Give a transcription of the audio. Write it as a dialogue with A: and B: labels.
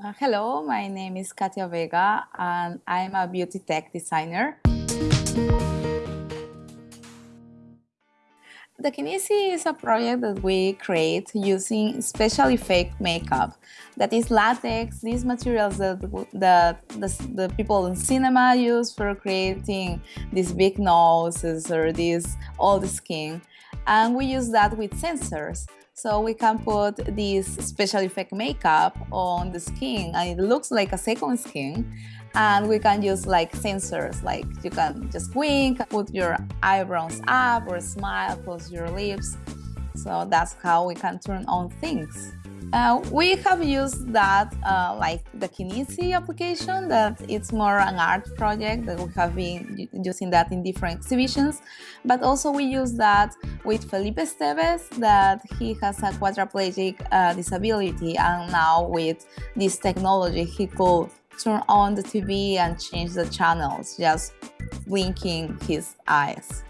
A: Uh, hello, my name is Katia Vega and I'm a beauty tech designer. The Kinisi is a project that we create using specially fake makeup. That is latex, these materials that, that the, the people in cinema use for creating these big noses or this old skin. And we use that with sensors. So we can put this special effect makeup on the skin and it looks like a second skin. And we can use like sensors, like you can just wink, put your eyebrows up or smile, close your lips. So that's how we can turn on things. Uh, we have used that uh, like the Kinisi application that it's more an art project that we have been using that in different exhibitions but also we use that with Felipe Esteves that he has a quadriplegic uh, disability and now with this technology he could turn on the TV and change the channels just blinking his eyes.